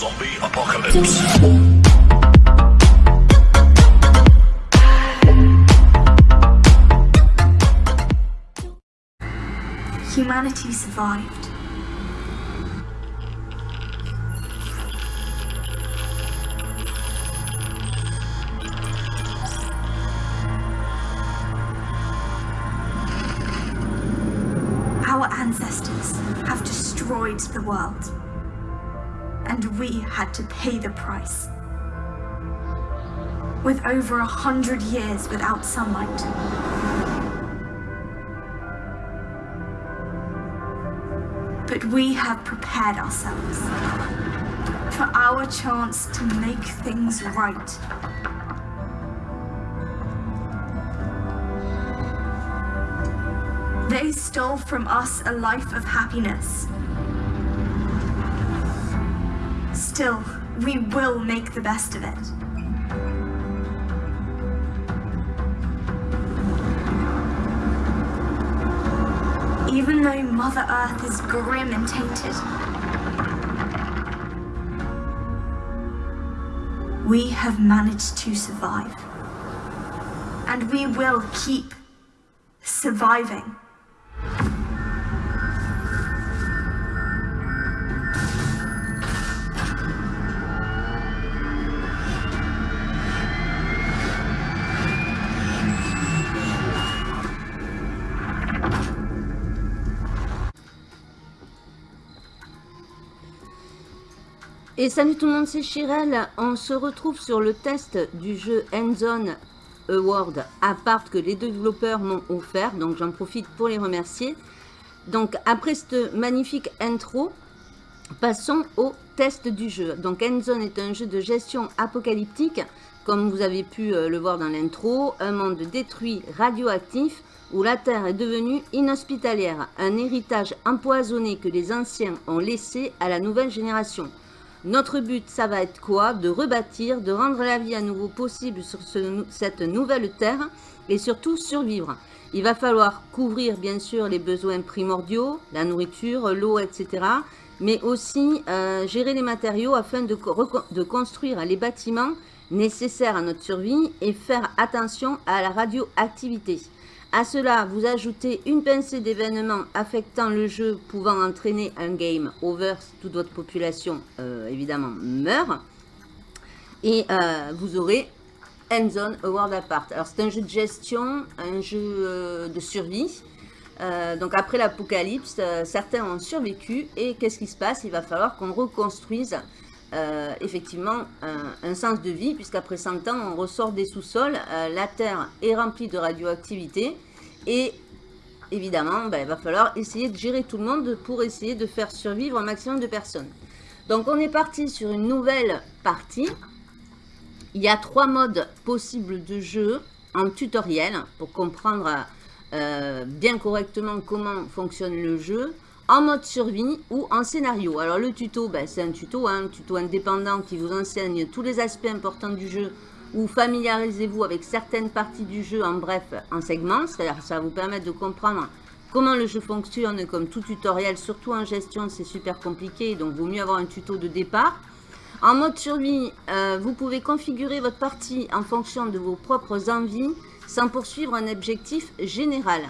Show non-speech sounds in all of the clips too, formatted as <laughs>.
Zombie apocalypse. Humanity survived. Our ancestors have destroyed the world. Had to pay the price. With over a hundred years without sunlight. But we have prepared ourselves for our chance to make things right. They stole from us a life of happiness. Still, we will make the best of it. Even though Mother Earth is grim and tainted, we have managed to survive. And we will keep surviving. Et salut tout le monde, c'est Chirel. On se retrouve sur le test du jeu Endzone Award Apart que les développeurs m'ont offert. Donc j'en profite pour les remercier. Donc après cette magnifique intro, passons au test du jeu. Donc Endzone est un jeu de gestion apocalyptique. Comme vous avez pu euh, le voir dans l'intro, un monde détruit radioactif où la Terre est devenue inhospitalière. Un héritage empoisonné que les anciens ont laissé à la nouvelle génération. Notre but, ça va être quoi? De rebâtir, de rendre la vie à nouveau possible sur ce- cette nouvelle terre et surtout survivre. Il va falloir couvrir bien sûr les besoins primordiaux, la nourriture, l'eau, etc. Mais aussi euh, gérer les matériaux afin de construire les bâtiments nécessaires à notre survie et faire attention à la radioactivité. À cela, vous ajoutez une pincée d'événements affectant le jeu pouvant entraîner un game over si toute votre population, euh, évidemment, meurt. Et euh, vous aurez Endzone A World Apart. Alors, c'est un jeu de gestion, un jeu euh, de survie. Donc, après l'apocalypse, certains ont survécu. Et qu'est-ce qui se passe? Il va falloir qu'on reconstruise euh, effectivement un, un sens de vie, puisqu'après 100 ans, on ressort des sous-sols. Euh, la Terre est remplie de radioactivité. Et évidemment, ben, il va falloir essayer de gérer tout le monde pour essayer de faire survivre un maximum de personnes. Donc, on est parti sur une nouvelle partie. Il y a trois modes possibles de jeu en tutoriel pour comprendre euh, bien correctement comment fonctionne le jeu, en mode survie ou en scénario. Alors le tuto, ben, c'est un tuto, hein, un tuto indépendant qui vous enseigne tous les aspects importants du jeu ou familiarisez-vous avec certaines parties du jeu en bref, en segments, c'est-à-dire ça va vous permettre de comprendre comment le jeu fonctionne comme tout tutoriel, surtout en gestion c'est super compliqué, donc vaut mieux avoir un tuto de départ. En mode survie, euh, vous pouvez configurer votre partie en fonction de vos propres envies sans poursuivre un objectif général.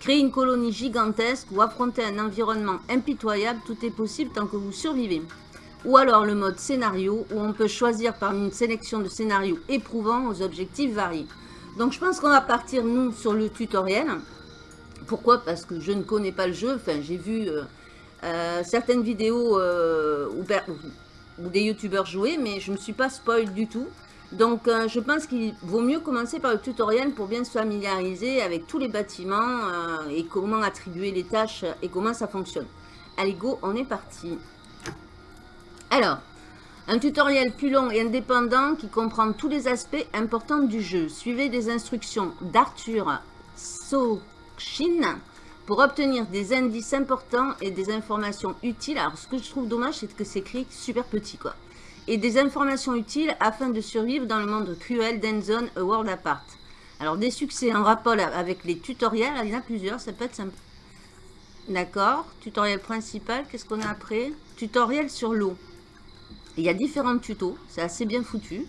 Créer une colonie gigantesque ou affronter un environnement impitoyable, tout est possible tant que vous survivez. Ou alors le mode scénario où on peut choisir parmi une sélection de scénarios éprouvants aux objectifs variés. Donc je pense qu'on va partir nous sur le tutoriel. Pourquoi? Parce que je ne connais pas le jeu. Enfin, j'ai vu euh, euh, certaines vidéos euh, où, des youtubeurs jouer, mais je ne me suis pas spoil du tout. Donc euh, je pense qu'il vaut mieux commencer par le tutoriel pour bien se familiariser avec tous les bâtiments euh, et comment attribuer les tâches et comment ça fonctionne. Allez go, on est parti. Alors, un tutoriel plus long et indépendant qui comprend tous les aspects importants du jeu. Suivez les instructions d'Arthur Sochin pour obtenir des indices importants et des informations utiles. Alors, ce que je trouve dommage, c'est que c'est écrit super petit, quoi. Et des informations utiles afin de survivre dans le monde cruel d'Endzone A World Apart. Alors, des succès en rapport avec les tutoriels, il y en a plusieurs, ça peut être sympa. D'accord. Tutoriel principal, qu'est-ce qu'on a après? Tutoriel sur l'eau. Il y a différents tutos, c'est assez bien foutu.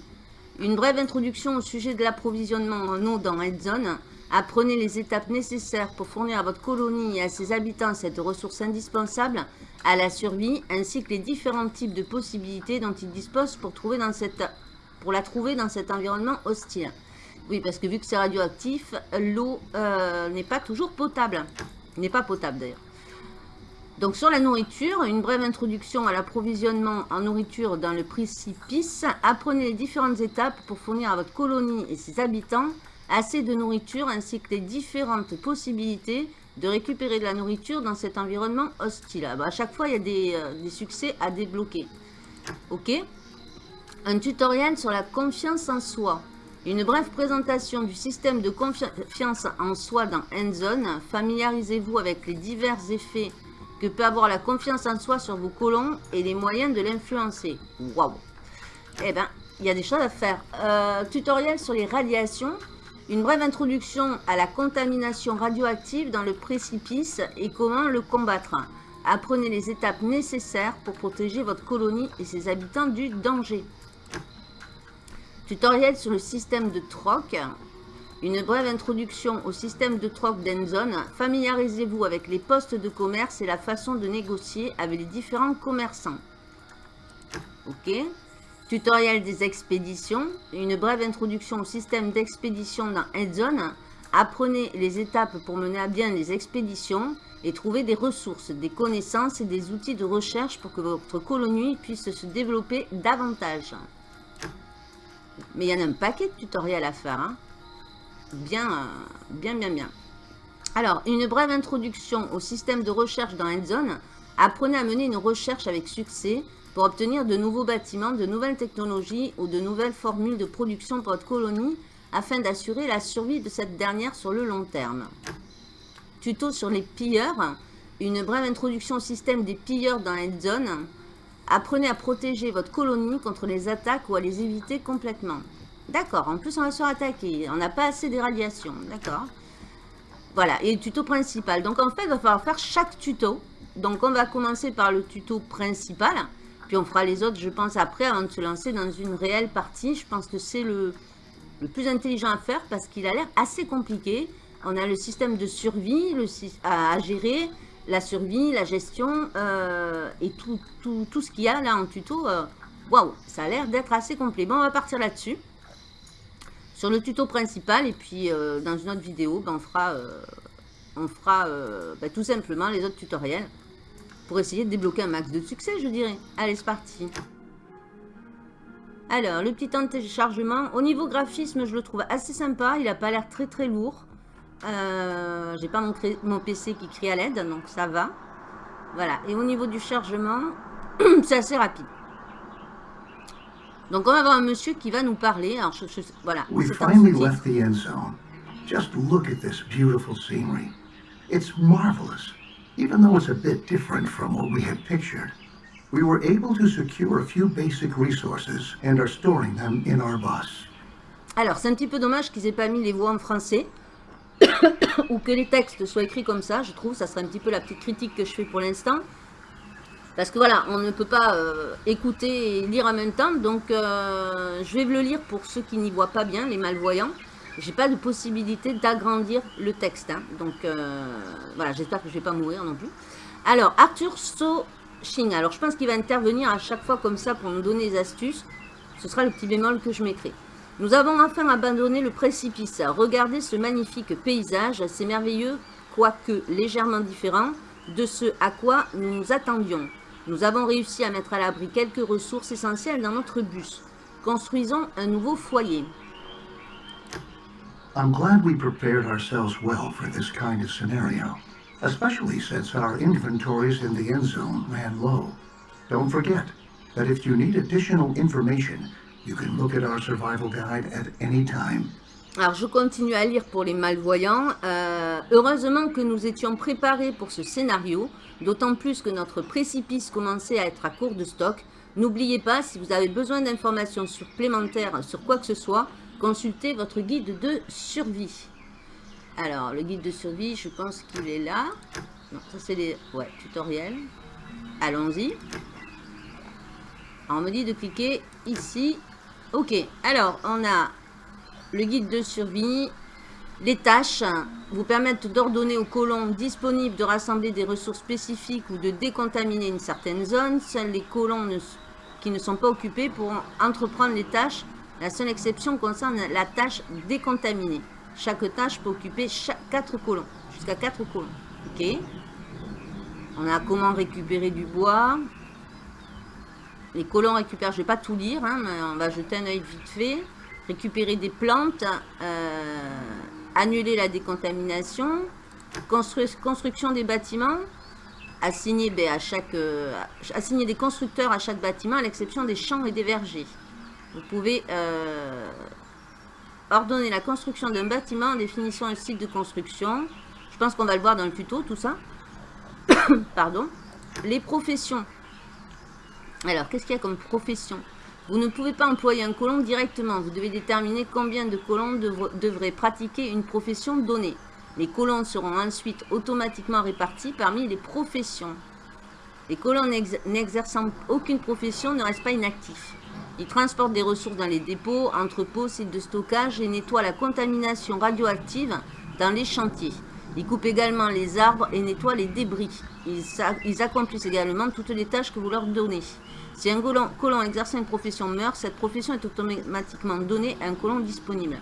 Une brève introduction au sujet de l'approvisionnement en eau dans Red Zone. Apprenez les étapes nécessaires pour fournir à votre colonie et à ses habitants cette ressource indispensable à la survie, ainsi que les différents types de possibilités dont ils disposent pour, trouver pour la trouver dans cet environnement hostile. Oui, parce que vu que c'est radioactif, l'eau euh, n'est pas toujours potable. N'est pas potable d'ailleurs. Donc sur la nourriture, une brève introduction à l'approvisionnement en nourriture dans le précipice. Apprenez les différentes étapes pour fournir à votre colonie et ses habitants assez de nourriture ainsi que les différentes possibilités de récupérer de la nourriture dans cet environnement hostile. Ah bah, à chaque fois, il y a des, euh, des succès à débloquer. Ok Un tutoriel sur la confiance en soi. Une brève présentation du système de confiance en soi dans Endzone. Familiarisez-vous avec les divers effets que peut avoir la confiance en soi sur vos colons et les moyens de l'influencer. Waouh Eh ben, il y a des choses à faire. Euh, tutoriel sur les radiations. Une brève introduction à la contamination radioactive dans le précipice et comment le combattre. Apprenez les étapes nécessaires pour protéger votre colonie et ses habitants du danger. Tutoriel sur le système de troc. Une brève introduction au système de troc d'Enzone. Familiarisez-vous avec les postes de commerce et la façon de négocier avec les différents commerçants. Ok. Tutoriel des expéditions. Une brève introduction au système d'expédition dans Endzone. Apprenez les étapes pour mener à bien les expéditions et trouver des ressources, des connaissances et des outils de recherche pour que votre colonie puisse se développer davantage. Mais il y en a un paquet de tutoriels à faire. Hein. Bien, bien, bien, bien. Alors, une brève introduction au système de recherche dans Endzone. Apprenez à mener une recherche avec succès pour obtenir de nouveaux bâtiments, de nouvelles technologies ou de nouvelles formules de production pour votre colonie afin d'assurer la survie de cette dernière sur le long terme. Tuto sur les pilleurs. Une brève introduction au système des pilleurs dans Endzone. Apprenez à protéger votre colonie contre les attaques ou à les éviter complètement. D'accord, en plus on va se faire attaquer. On n'a pas assez de radiation, d'accord. Voilà, et tuto principal. Donc en fait, il va falloir faire chaque tuto. Donc on va commencer par le tuto principal. Puis on fera les autres, je pense, après, avant de se lancer dans une réelle partie. Je pense que c'est le, plus intelligent à faire parce qu'il a l'air assez compliqué. On a le système de survie à gérer la survie, la gestion euh, et tout, ce qu'il y a là en tuto. Euh, waouh, ça a l'air d'être assez complet. Bon, on va partir là-dessus. Sur le tuto principal et puis euh, dans une autre vidéo, ben, on fera, on fera ben, tout simplement les autres tutoriels pour essayer de débloquer un max de succès, je dirais. Allez, c'est parti. Alors, le petit temps de téléchargement. Au niveau graphisme, je le trouve assez sympa. Il n'a pas l'air très très lourd. Euh, J'ai pas mon, mon, PC qui crie à l'aide, donc ça va. Voilà. Et au niveau du chargement, <clears throat> c'est assez rapide. Donc on va avoir un monsieur qui va nous parler. Alors je, je, voilà. We finally left the end zone. Just look at this beautiful scenery. It's marvelous. Even though it's a bit different from what we had pictured, we were able to secure a few basic resources and are storing them in our bus. Alors, c'est un petit peu dommage qu'ils aient pas mis les voix en français. <coughs> ou que les textes soient écrits comme ça, je trouve, ça serait un petit peu la petite critique que je fais pour l'instant. Parce que voilà, on ne peut pas euh, écouter et lire en même temps, donc euh, je vais le lire pour ceux qui n'y voient pas bien, les malvoyants. J'ai pas de possibilité d'agrandir le texte, hein. donc euh, voilà, j'espère que je vais pas mourir non plus. Alors, Arthur So-Ching, alors je pense qu'il va intervenir à chaque fois comme ça pour nous donner des astuces. Ce sera le petit bémol que je mettrai. Nous avons enfin abandonné le précipice. Regardez ce magnifique paysage, assez merveilleux, quoique légèrement différent de ce à quoi nous nous attendions. Nous avons réussi à mettre à l'abri quelques ressources essentielles dans notre bus. Construisons un nouveau foyer. I'm glad we prepared ourselves well for this kind of scenario, especially since our inventories in the end zone ran low. Don't forget that if you need additional information, You can look at our survival guide at any time. Alors je continue à lire pour les malvoyants. Euh, heureusement que nous étions préparés pour ce scénario, d'autant plus que notre précipice commençait à être à court de stock. N'oubliez pas, si vous avez besoin d'informations supplémentaires sur quoi que ce soit, consultez votre guide de survie. Alors, le guide de survie, je pense qu'il est là. Non, ça c'est les ouais, tutoriels. Allons-y. on me dit de cliquer ici. Ok, alors on a le guide de survie. Les tâches vous permettent d'ordonner aux colons disponibles de rassembler des ressources spécifiques ou de décontaminer une certaine zone. Seuls les colons qui ne sont pas occupés pourront entreprendre les tâches. La seule exception concerne la tâche décontaminée. Chaque tâche peut occuper 4 colons, jusqu'à 4 colons. On a comment récupérer du bois. Les colons récupèrent, je ne vais pas tout lire, hein, mais on va jeter un œil vite fait. Récupérer des plantes, euh, annuler la décontamination, construction des bâtiments, ben, euh, assigner des constructeurs à chaque bâtiment, à l'exception des champs et des vergers. Vous pouvez euh, ordonner la construction d'un bâtiment en définissant un site de construction. Je pense qu'on va le voir dans le tuto, tout ça. <coughs> Pardon. Les professions. Alors, qu'est-ce qu'il y a comme profession? Vous ne pouvez pas employer un colon directement. Vous devez déterminer combien de colons devraient pratiquer une profession donnée. Les colons seront ensuite automatiquement répartis parmi les professions. Les colons n'exerçant aucune profession ne restent pas inactifs. Ils transportent des ressources dans les dépôts, entrepôts, sites de stockage et nettoient la contamination radioactive dans les chantiers. Ils coupent également les arbres et nettoient les débris. Ils, accomplissent également toutes les tâches que vous leur donnez. Si un colon, colon exerçant une profession meurt, cette profession est automatiquement donnée à un colon disponible.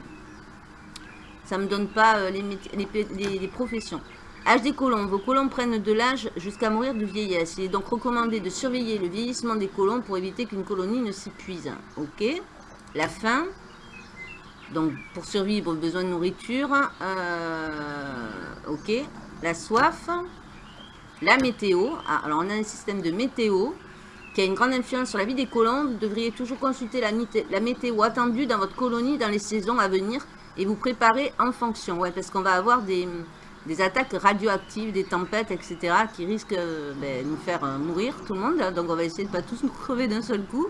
Ça ne me donne pas euh, les, professions. Âge des colons. Vos colons prennent de l'âge jusqu'à mourir de vieillesse. Il est donc recommandé de surveiller le vieillissement des colons pour éviter qu'une colonie ne s'épuise. Ok. La faim. Donc, pour survivre, besoin de nourriture. Euh, ok. La soif. La météo. Ah, alors, on a un système de météo qui a une grande influence sur la vie des colons. Vous devriez toujours consulter la, la météo attendue dans votre colonie dans les saisons à venir et vous préparer en fonction. Ouais, parce qu'on va avoir des, des, attaques radioactives, des tempêtes, etc. qui risquent de euh, ben, nous faire euh, mourir tout le monde. Donc, on va essayer de ne pas tous nous crever d'un seul coup.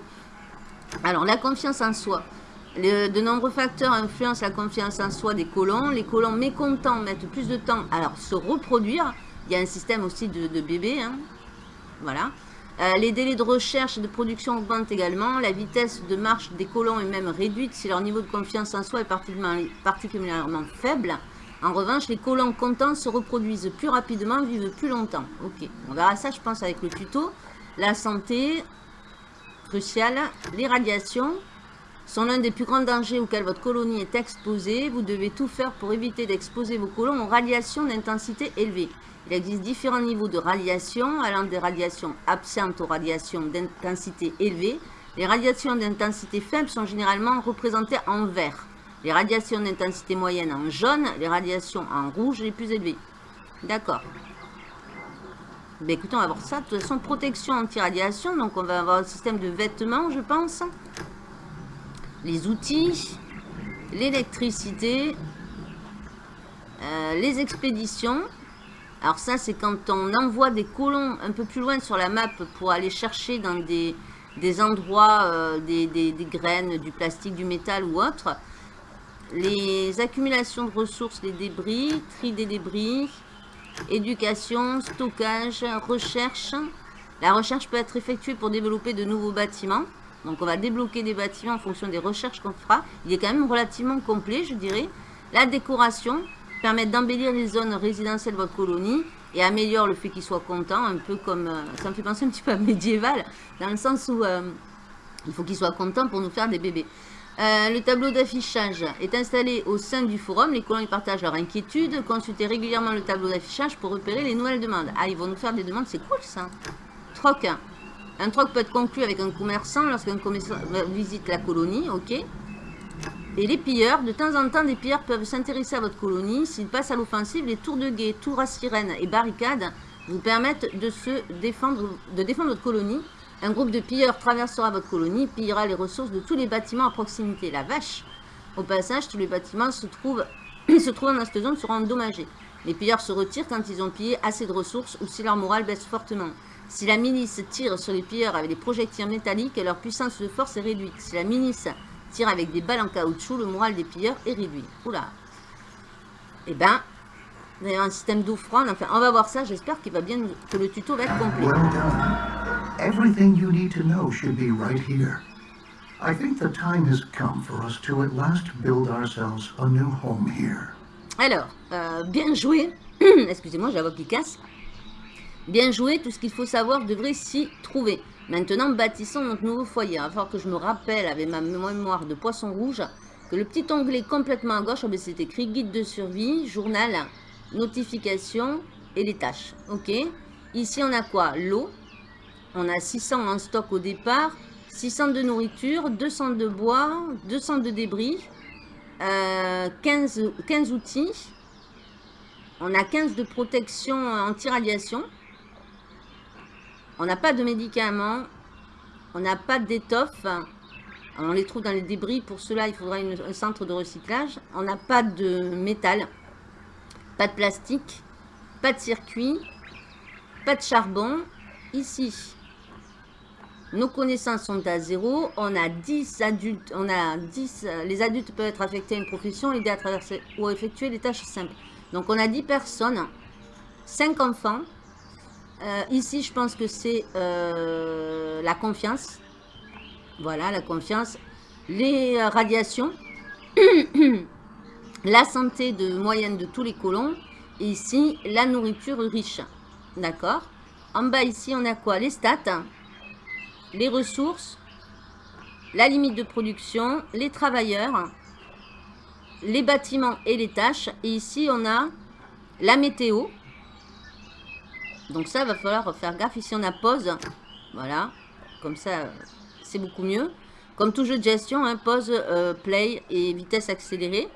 Alors, la confiance en soi de nombreux facteurs influencent la confiance en soi des colons. Les colons mécontents mettent plus de temps à se reproduire. Il y a un système aussi de, bébés. Hein. Voilà. Euh, les délais de recherche et de production augmentent également. La vitesse de marche des colons est même réduite si leur niveau de confiance en soi est particulièrement, particulièrement faible. En revanche, les colons contents se reproduisent plus rapidement, vivent plus longtemps. Ok, on verra ça, je pense, avec le tuto. La santé, cruciale. Les radiations, sont l'un des plus grands dangers auxquels votre colonie est exposée. Vous devez tout faire pour éviter d'exposer vos colons aux radiations d'intensité élevée. Il existe différents niveaux de radiation, allant des radiations absentes aux radiations d'intensité élevée. Les radiations d'intensité faible sont généralement représentées en vert. Les radiations d'intensité moyenne en jaune, les radiations en rouge les plus élevées. D'accord. Ben écoutez, on va voir ça. De toute façon, protection anti-radiation. Donc, on va avoir un système de vêtements, je pense les outils, l'électricité, euh, les expéditions. Alors ça, c'est quand on envoie des colons un peu plus loin sur la map pour aller chercher dans des, endroits, euh, des, des, graines, du plastique, du métal ou autre. Les accumulations de ressources, les débris, tri des débris, éducation, stockage, recherche. La recherche peut être effectuée pour développer de nouveaux bâtiments. Donc on va débloquer des bâtiments en fonction des recherches qu'on fera. Il est quand même relativement complet, je dirais. La décoration permet d'embellir les zones résidentielles de votre colonie et améliore le fait qu'il soit content, un peu comme... Euh, ça me fait penser un petit peu à <laughs> médiéval, dans le sens où euh, il faut qu'il soit content pour nous faire des bébés. Euh, le tableau d'affichage est installé au sein du forum. Les colons y partagent leurs inquiétudes. Consultez régulièrement le tableau d'affichage pour repérer les nouvelles demandes. Ah, ils vont nous faire des demandes, c'est cool ça. Troc. Un troc peut être conclu avec un commerçant lorsqu'un commerçant visite la colonie, ok. Et les pilleurs, de temps en temps, des pilleurs peuvent s'intéresser à votre colonie. S'ils passent à l'offensive, les tours de guet, tours à sirène et barricades vous permettent de, se défendre, de défendre votre colonie. Un groupe de pilleurs traversera votre colonie, pillera les ressources de tous les bâtiments à proximité. La vache Au passage, tous les bâtiments se trouvent, <clears throat> dans cette zone seront endommagés. Les pilleurs se retirent quand ils ont pillé assez de ressources ou si leur morale baisse fortement. Si la milice tire sur les pilleurs avec des projectiles métalliques, leur puissance de force est réduite. Si la milice tire avec des balles en caoutchouc, le moral des pilleurs est réduit. Oula. Eh ben, a un système d'eau froide. Enfin, on va voir ça. J'espère qu'il va bien, que le tuto va être complet. Everything you need to know should be right here. I think the time has come for us to at last build ourselves a new home here. Alors, euh, bien joué. <clears throat> Excusez-moi, j'ai la voix qui casse. Bien joué, tout ce qu'il faut savoir devrait s'y trouver. Maintenant, bâtissons notre nouveau foyer. Il que je me rappelle avec ma mémoire de poisson rouge que le petit onglet complètement à gauche, oh ben, c'est écrit guide de survie, journal, notification et les tâches. Ok Ici, on a quoi? L'eau. On a 600 en stock au départ, 600 de nourriture, 200 de bois, 200 de débris, 15, euh, 15 outils. On a 15 de protection anti-radiation. On n'a pas de médicaments. On n'a pas d'étoffe. On les trouve dans les débris. Pour cela, il faudra un centre de recyclage. On n'a pas de métal. Pas de plastique. Pas de circuit. Pas de charbon. Ici, nos connaissances sont à zéro. On a 10 adultes. On a 10. Les adultes peuvent être affectés à une profession, aider à traverser ou à effectuer des tâches simples. Donc, on a 10 personnes. 5 enfants. Euh, ici, je pense que c'est euh, la confiance. Voilà, la confiance. Les radiations. <coughs> la santé de moyenne de tous les colons. Et ici, la nourriture riche. D'accord? En bas, ici, on a quoi? Les stats. Les ressources. La limite de production. Les travailleurs. Les bâtiments et les tâches. Et ici, on a la météo. Donc ça, va falloir faire gaffe. Ici, on a pause. Voilà. Comme ça, c'est beaucoup mieux. Comme tout jeu de gestion, hein, pause, euh, play et vitesse accélérée.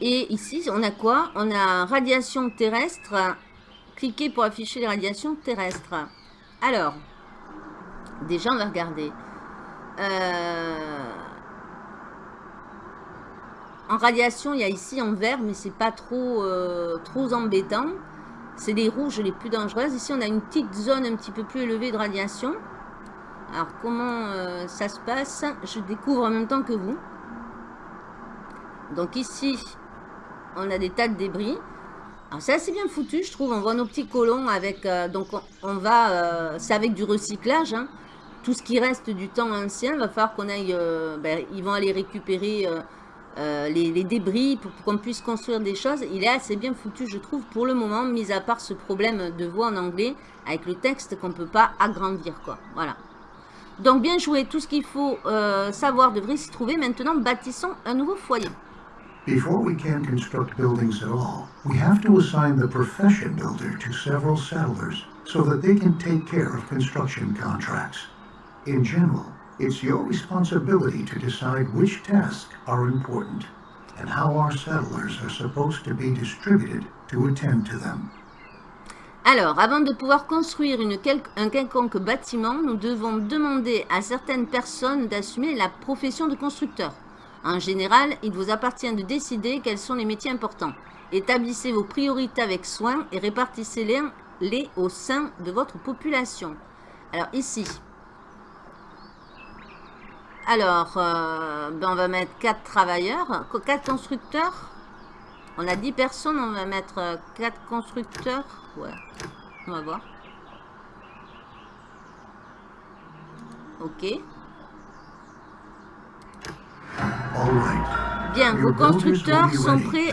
Et ici, on a quoi? On a radiation terrestre. Cliquez pour afficher les radiations terrestres. Alors, déjà, on va regarder. Euh, en radiation, il y a ici en vert, mais c'est pas trop, euh, trop embêtant. C'est les rouges les plus dangereuses. Ici, on a une petite zone un petit peu plus élevée de radiation. Alors, comment euh, ça se passe? Je découvre en même temps que vous. Donc ici, on a des tas de débris. C'est assez bien foutu, je trouve. On voit nos petits colons avec... Euh, donc, on, va... Euh, c'est avec du recyclage. Hein. Tout ce qui reste du temps ancien, va falloir qu'on aille... Ben, ils vont aller récupérer euh, les, débris pour, qu'on puisse construire des choses. Il est assez bien foutu, je trouve, pour le moment, mis à part ce problème de voix en anglais avec le texte qu'on ne peut pas agrandir, quoi. Voilà. Donc, bien joué. Tout ce qu'il faut euh, savoir devrait s'y trouver. Maintenant, bâtissons un nouveau foyer. Before we can construct buildings at all, we have to assign the profession builder to several settlers so that they can take care of construction contracts. In general, It's your responsibility to decide which tasks are important and how our settlers are supposed to be distributed to attend to them. Alors, avant de pouvoir construire une un quelconque bâtiment, nous devons demander à certaines personnes d'assumer la profession de constructeur. En général, il vous appartient de décider quels sont les métiers importants. Établissez vos priorités avec soin et répartissez-les au sein de votre population. Alors ici, alors, euh, ben on va mettre 4 travailleurs, 4 constructeurs. On a 10 personnes, on va mettre 4 constructeurs. Ouais, on va voir. Ok. Bien, vos constructeurs sont prêts.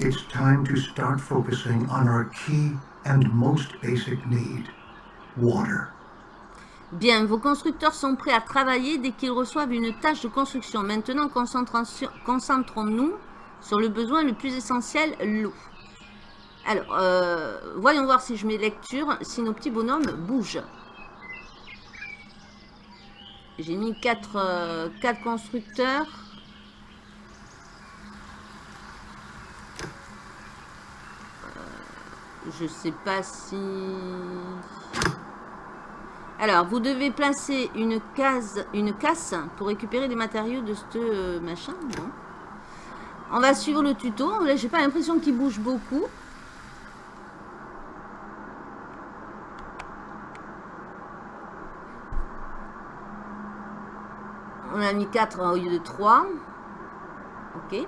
It's time to start focusing on our key and most basic need, water. Bien, vos constructeurs sont prêts à travailler dès qu'ils reçoivent une tâche de construction. Maintenant, concentrons-nous sur le besoin le plus essentiel, l'eau. Alors, euh, voyons voir si je mets lecture, si nos petits bonhommes bougent. J'ai mis 4 euh, constructeurs. Euh, je sais pas si... Alors, vous devez placer une case, une casse pour récupérer des matériaux de ce euh, machin. On va suivre le tuto. Là, j'ai pas l'impression qu'il bouge beaucoup. On a mis 4 au lieu de 3. Ok.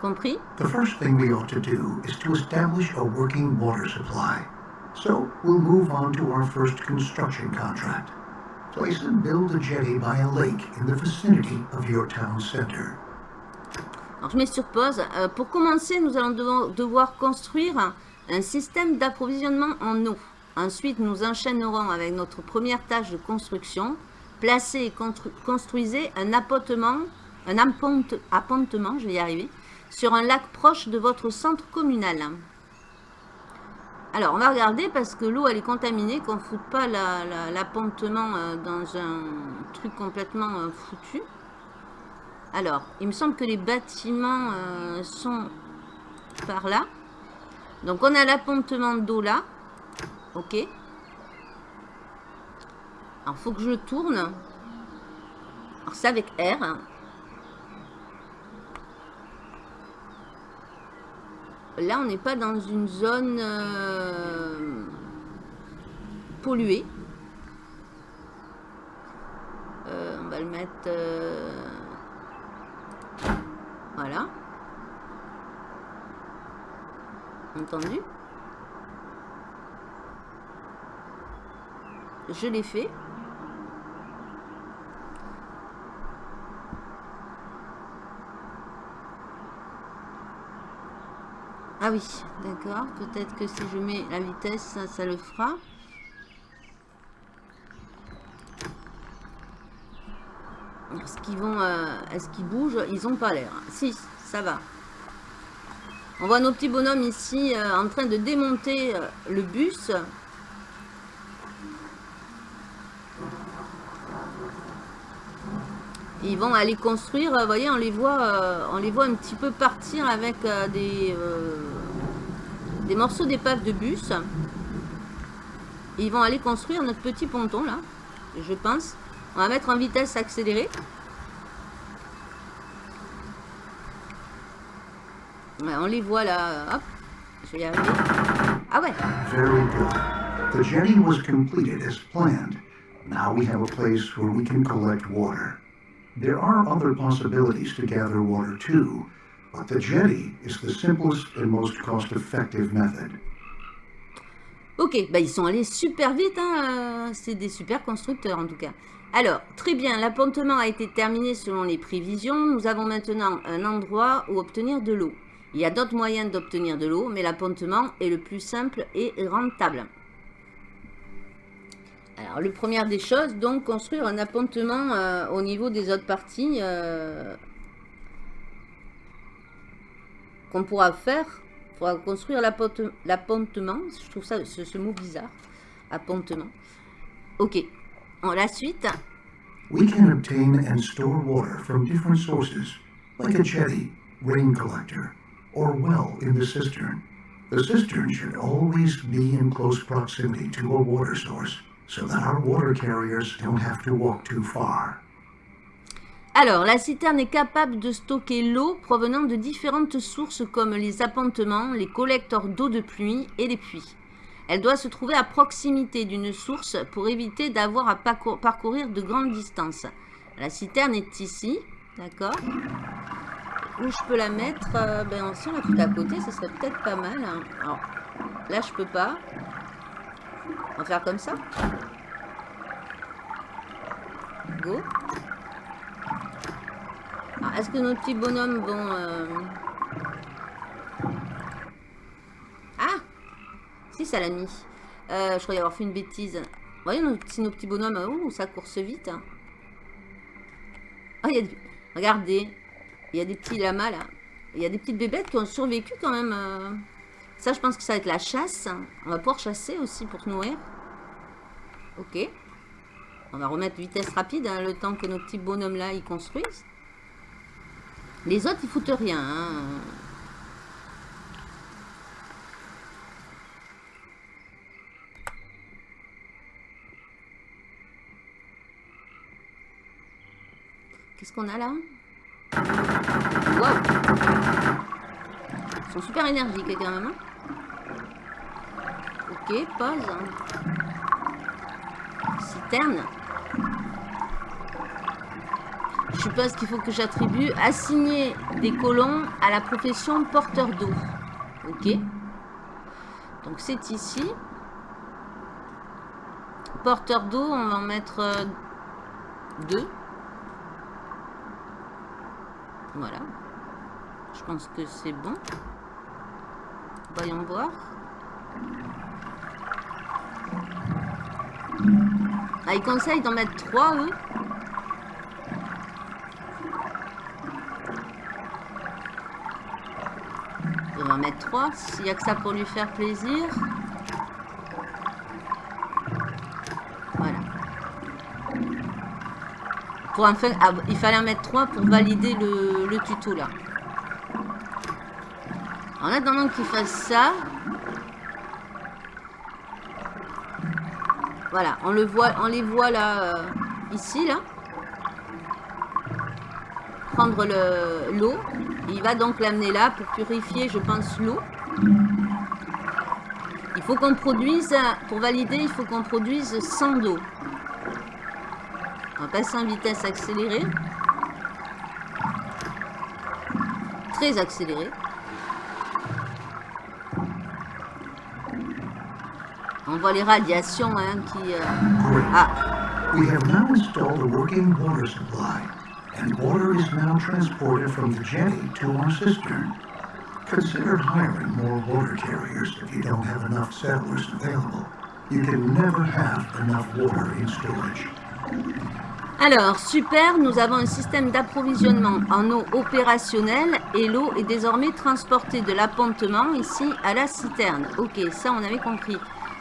Compris? The first thing we ought to do is to establish a working water supply. So we'll move on to our first construction contract. Place and build a jetty by a lake in the vicinity of your town center. Alors je mets sur pause. Euh, pour commencer, nous allons devoir, devoir construire un système d'approvisionnement en eau. Ensuite, nous enchaînerons avec notre première tâche de construction. Placez et constru- construisez un appontement, un apponte- appontement, je vais y arriver, sur un lac proche de votre centre communal. Alors, on va regarder parce que l'eau, elle est contaminée, qu'on ne foute pas la- la- l'appontement euh, dans un truc complètement euh, foutu. Alors, il me semble que les bâtiments euh, sont par là. Donc, on a l'appontement d'eau là. Ok. Alors, faut que je tourne. Alors, c'est avec R. Là, on n'est pas dans une zone euh, polluée. Euh, on va le mettre... euh, voilà. Entendu? Je l'ai fait. Ah oui, d'accord. Peut-être que si je mets la vitesse, ça, le fera. Est-ce qu'ils vont, euh, est-ce qu'ils bougent? Ils ont pas l'air. Si, ça va. On voit nos petits bonhommes ici euh, en train de démonter euh, le bus. Ils vont aller construire, vous voyez, on les voit, euh, on les voit un petit peu partir avec euh, des, euh, des morceaux d'épave de bus. Ils vont aller construire notre petit ponton là, je pense. On va mettre en vitesse accélérée. On les voit là, hop, je vais y arriver. Ah ouais, Very good. The jetty was completed as planned. Now we have a place where we can collect water. There are other possibilities to gather water too, but the jetty is the simplest and most cost-effective method. Ok, bah ils sont allés super vite, hein, euh, c'est des super constructeurs en tout cas. Alors, très bien, l'appontement a été terminé selon les prévisions. Nous avons maintenant un endroit où obtenir de l'eau. Il y a d'autres moyens d'obtenir de l'eau, mais l'appontement est le plus simple et rentable. Alors, le première des choses, donc, construire un appontement euh, au niveau des autres parties euh, qu'on pourra faire. Il faudra construire l'apponte- l'appontement. Je trouve ça, ce, ce mot bizarre. Appontement. Ok. En la suite. We can obtain and store water from different sources, like a jetty, rain collector, or well in the cistern. The cistern should always be in close proximity to a water source, so that our water carriers don't have to walk too far. Alors, la citerne est capable de stocker l'eau provenant de différentes sources comme les appontements, les collecteurs d'eau de pluie et les puits. Elle doit se trouver à proximité d'une source pour éviter d'avoir à parcour- parcourir de grandes distances. La citerne est ici, d'accord? Où je peux la mettre? Euh, ben, Si la fout à côté, ce serait peut-être pas mal. hein. Alors, là, je peux pas. On va faire comme ça. Go. Est-ce que nos petits bonhommes vont... euh, Ah Si, ça l'a mis. Euh, je croyais avoir fait une bêtise. Voyez, nos, si nos petits bonhommes... Ouh, ça course vite. il y a... des- Regardez. Il y a des petits lamas, là. Il y a des petites bébêtes qui ont survécu, quand même. euh. Ça, je pense que ça va être la chasse. On va pouvoir chasser aussi pour se nourrir. Ok. On va remettre vitesse rapide, hein, le temps que nos petits bonhommes-là, ils construisent. Les autres, ils foutent rien. hein. Qu'est-ce qu'on a là? Ils sont super énergiques quand même. hein. Pause. Citerne. je suppose qu'il faut que j'attribue assigner des colons à la profession porteur d'eau. Ok. Donc c'est ici. Porteur d'eau, on va en mettre euh, deux. Voilà. Je pense que c'est bon. Voyons voir. Ah, ils d'en mettre trois, eux. On va en mettre trois, s'il n'y a que ça pour lui faire plaisir. Voilà. Pour enfin, ah, il fallait en mettre trois pour valider le, le tuto, là. En attendant qu'il fasse ça, Voilà, on, le voit, on les voit là, euh, ici, là. Prendre l'eau. Il va donc l'amener là pour purifier, je pense, l'eau. Il faut qu'on produise, pour valider, il faut qu'on produise 100 d'eau. On va passer en vitesse accélérée. Très accélérée. On voit les radiations hein, qui... Euh... Ah. We have now installed a working water supply, and water is now transported from the jetty to our cistern. Consider hiring more water carriers if you don't have enough settlers available. You can never have enough water in storage. Alors, super, nous avons un système d'approvisionnement en eau opérationnelle et l'eau est désormais transportée de l'appontement ici à la citerne. Ok, ça on avait compris.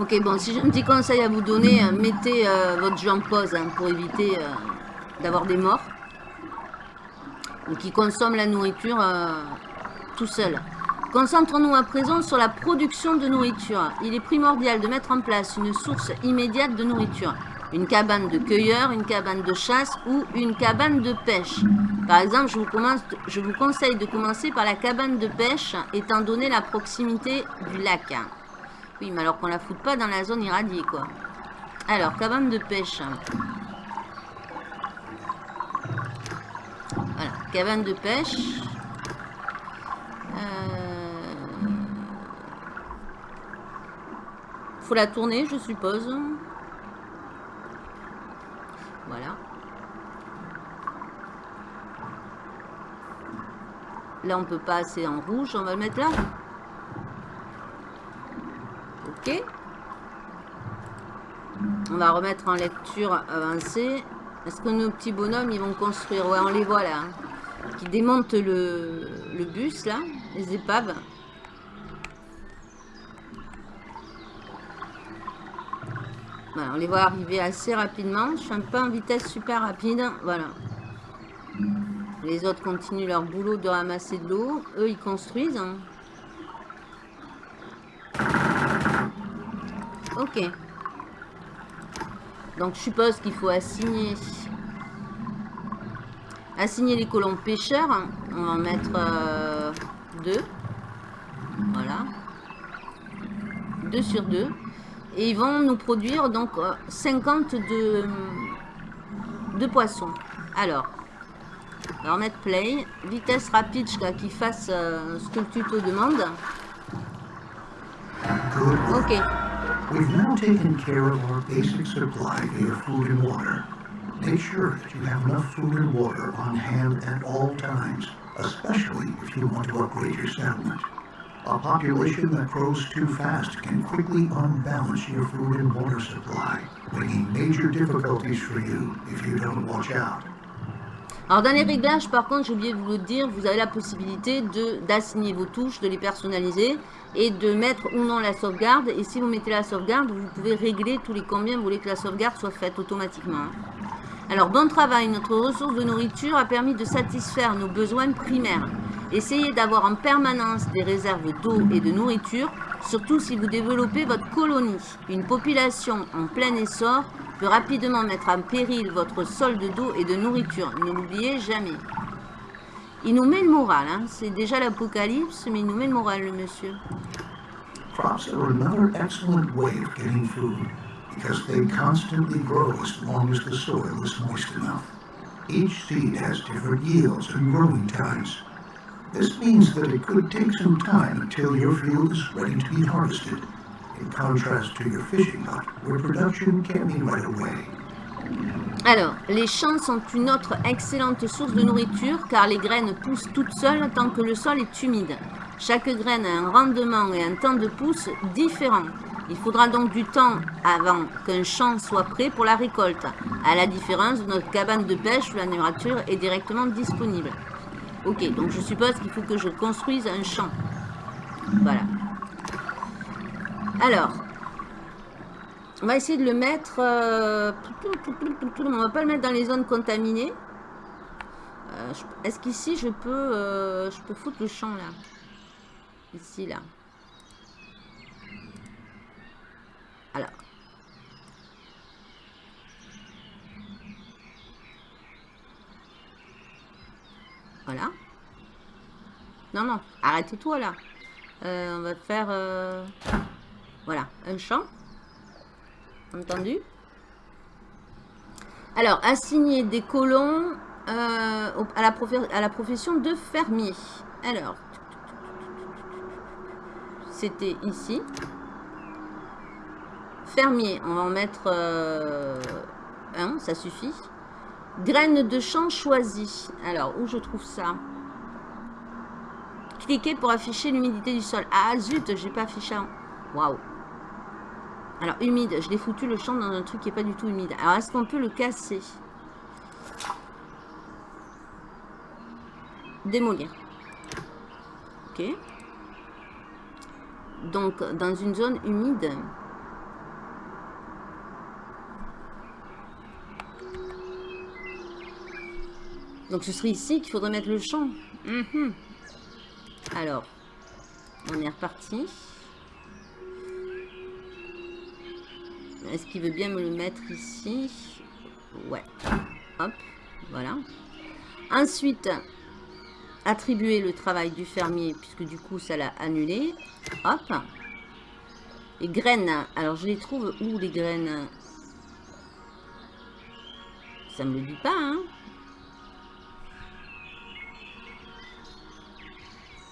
Ok, bon, si j'ai un petit conseil à vous donner, euh, mettez euh, votre jeu en pause hein, pour éviter euh, d'avoir des morts. Ou qui consomment la nourriture euh, tout seul. Concentrons-nous à présent sur la production de nourriture. Il est primordial de mettre en place une source immédiate de nourriture. Une cabane de cueilleur, une cabane de chasse ou une cabane de pêche. Par exemple, je vous conseille de commencer par la cabane de pêche, étant donné la proximité du lac. Oui, mais alors qu'on la foute pas dans la zone irradiée, quoi. Alors, cabane de pêche. Voilà, cabane de pêche. Euh... Faut la tourner, je suppose. Voilà. Là, on peut passer en rouge. On va le mettre là. On va remettre en lecture avancée. Est-ce que nos petits bonhommes, ils vont construire? Ouais, on les voit là. Hein. Qui démontent le, bus, là. Les épaves. Voilà, on les voit arriver assez rapidement. Je suis un en vitesse super rapide. Voilà. Les autres continuent leur boulot de ramasser de l'eau. Eux, ils construisent. Hein. Ok. Donc je suppose qu'il faut assigner assigner les colons pêcheurs. On va en mettre euh, deux. Voilà. Deux sur deux. Et ils vont nous produire donc 50 de, de poissons. Alors, on va mettre play. Vitesse rapide jusqu'à qu'il fasse euh, ce que le tuto demande. Ok. We've now taken care of our basic supply via food and water. Make sure that you have enough food and water on hand at all times, especially if you want to upgrade your settlement. A population that grows too fast can quickly unbalance your food and water supply, bringing major difficulties for you if you don't watch out. Alors dans les réglages, par contre, j'ai oublié de vous le dire, vous avez la possibilité d'assigner vos touches, de les personnaliser et de mettre ou non la sauvegarde. Et si vous mettez la sauvegarde, vous pouvez régler tous les combien vous voulez que la sauvegarde soit faite automatiquement. Alors, bon travail, notre ressource de nourriture a permis de satisfaire nos besoins primaires. Essayez d'avoir en permanence des réserves d'eau et de nourriture, surtout si vous développez votre colonie. Une population en plein essor peut rapidement mettre en péril votre solde d'eau et de nourriture. Ne l'oubliez jamais. Il nous met le moral, hein. c'est déjà l'apocalypse, mais il nous met le moral, le monsieur. Crops are another excellent way of getting food because they constantly grow as long as the soil is moist enough. Each seed has different yields and growing times. This means that it could take some time until your field is ready to be harvested, Alors, les champs sont une autre excellente source de nourriture car les graines poussent toutes seules tant que le sol est humide. Chaque graine a un rendement et un temps de pousse différent. Il faudra donc du temps avant qu'un champ soit prêt pour la récolte, à la différence de notre cabane de pêche où la nourriture est directement disponible. Ok, donc je suppose qu'il faut que je construise un champ. Voilà. Alors, on va essayer de le mettre... euh, on va pas le mettre dans les zones contaminées. Euh, Est-ce qu'ici je peux, euh, je peux foutre le champ là? Ici là. Alors. Voilà. Non, non, arrête-toi là. On va faire... Voilà, un champ. Entendu Alors, assigner des colons euh, à la profession de fermier. Alors, c'était ici. Fermier, on va en mettre euh, un, ça suffit. Graines de champ choisies. Alors, où je trouve ça? Cliquez pour afficher l'humidité du sol. Ah zut, j'ai pas affiché. un- Waouh. Alors, humide, je l'ai foutu le champ dans un truc qui est pas du tout humide. Alors, est-ce qu'on peut le casser? Démolir. Ok. Donc, dans une zone humide. Donc, ce serait ici qu'il faudrait mettre le champ. Mhm. Alors, on est reparti. Est-ce qu'il veut bien me le mettre ici? Ouais. Hop, voilà. Ensuite, attribuer le travail du fermier, puisque du coup, ça l'a annulé. Hop. Les graines. Alors, je les trouve où, les graines? Ça me le dit pas, hein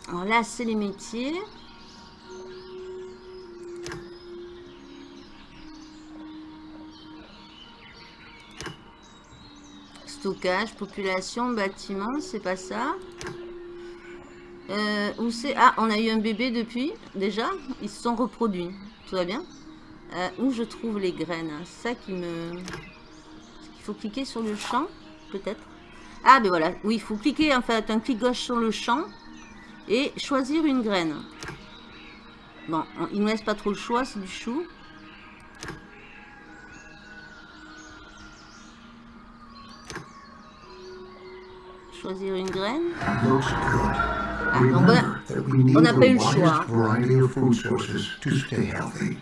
Alors là, c'est les métiers. Stockage, population, bâtiment, c'est pas ça. Euh, où c'est Ah, on a eu un bébé depuis, déjà. Ils se sont reproduits. Tout va bien Euh, Où je trouve les graines? Ça qui me... Il faut cliquer sur le champ, peut-être. Ah, ben voilà. Oui, il faut cliquer, en fait, un clic gauche sur le champ et choisir une graine. Bon, on- il ne laisse pas trop le choix, c'est du chou. Choisir une graine. Ah, donc on a- Remember that we need on n'a the pas eu le choix. widest variety of food sources to stay healthy.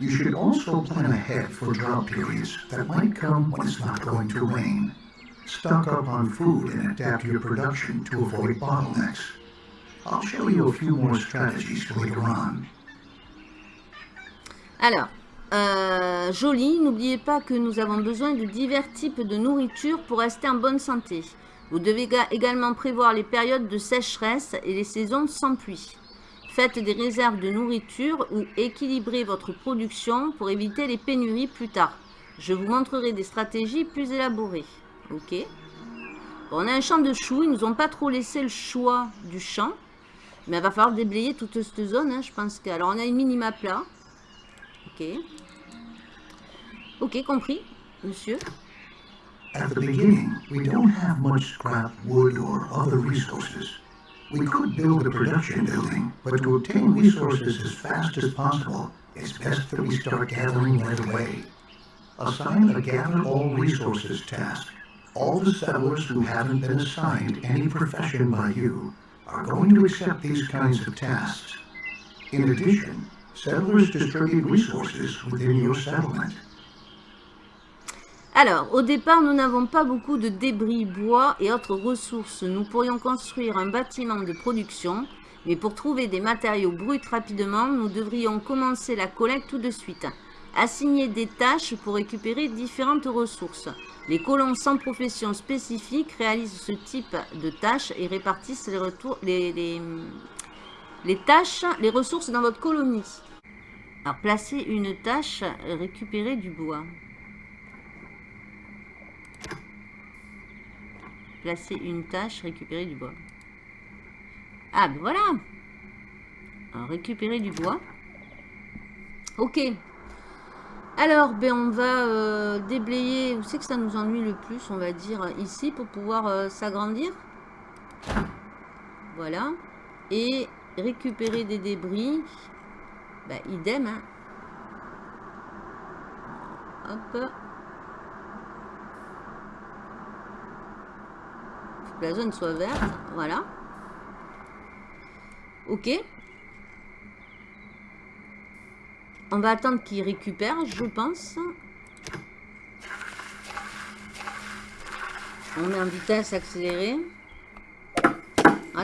You should also plan ahead for drought periods that might come when it's not going to rain. Stock up on food and adapt your production to avoid bottlenecks. I'll show you a few more strategies later on. Alors, euh, joli, n'oubliez pas que nous avons besoin de divers types de nourriture pour rester en bonne santé. Vous devez ga- également prévoir les périodes de sécheresse et les saisons sans pluie. Faites des réserves de nourriture ou équilibrez votre production pour éviter les pénuries plus tard. Je vous montrerai des stratégies plus élaborées. Ok On a un champ de choux, ils nous ont pas trop laissé le choix du champ. Mais il va falloir déblayer toute cette zone, hein, je pense que... Alors on a une minimap là. Ok. Ok, compris, monsieur. At the beginning, we don't have much scrap wood or other resources. We could build a production building, but to obtain resources as fast as possible, it's best that we start gathering right away. assign a gather all resources task. All the settlers who haven't been assigned any profession by you are going to accept these kinds of tasks. In addition, settlers distribute resources within your settlement. Alors, au départ, nous n'avons pas beaucoup de débris, bois et autres ressources. Nous pourrions construire un bâtiment de production, mais pour trouver des matériaux bruts rapidement, nous devrions commencer la collecte tout de suite. Assigner des tâches pour récupérer différentes ressources. Les colons sans profession spécifique réalisent ce type de tâches et répartissent les, tâches, les ressources dans votre colonie. Alors, placer une tâche, récupérer du bois. Une tâche, récupérer du bois. Ah, ben voilà Alors, récupérer du bois. Ok. Alors, ben on va euh, déblayer... Où c'est que ça nous ennuie le plus, on va dire, ici, pour pouvoir euh, s'agrandir? Voilà. Et récupérer des débris. Ben, idem, hein. Hop. Que la zone soit verte. Voilà. Ok. On va attendre qu'il récupère, je pense. On met en vitesse accélérée.